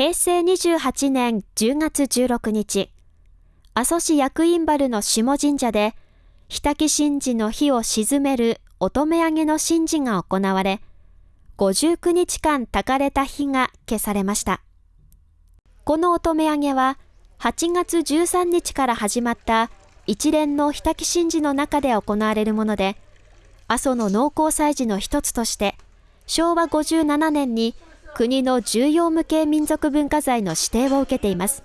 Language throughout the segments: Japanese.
平成28年10月16日、阿蘇市役員原の下神社で、日滝神事の火を鎮める乙女上げの神事が行われ、59日間焚かれた火が消されました。この乙女上げは、8月13日から始まった一連の日滝神事の中で行われるもので、阿蘇の農耕祭事の一つとして、昭和57年に国の重要無形民族文化財の指定を受けています。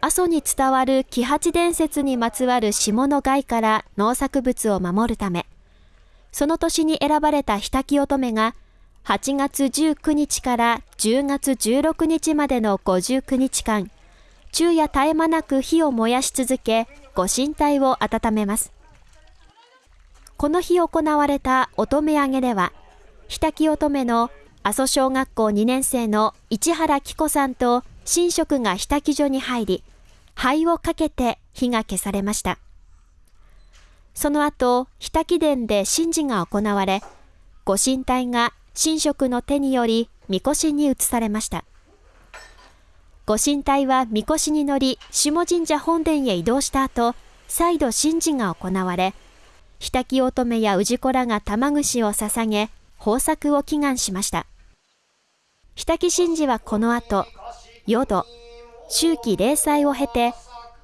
阿蘇に伝わる木八伝説にまつわる下の害から農作物を守るため、その年に選ばれた日滝乙女が8月19日から10月16日までの59日間、昼夜絶え間なく火を燃やし続け、ご神体を温めます。この日行われた乙女上げでは、日滝乙女の阿蘇小学校2年生の市原紀子さんと神職が日滝所に入り、灰をかけて火が消されました。その後、日滝殿で神事が行われ、ご神体が神職の手により、みこしに移されました。ご神体はみこしに乗り、下神社本殿へ移動した後、再度神事が行われ、日滝乙女や氏子らが玉串を捧げ、豊作を祈願しました。日滝神事はこの後、淀、秋季零祭を経て、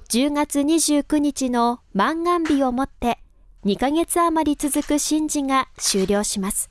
10月29日の満願日をもって2ヶ月余り続く神事が終了します。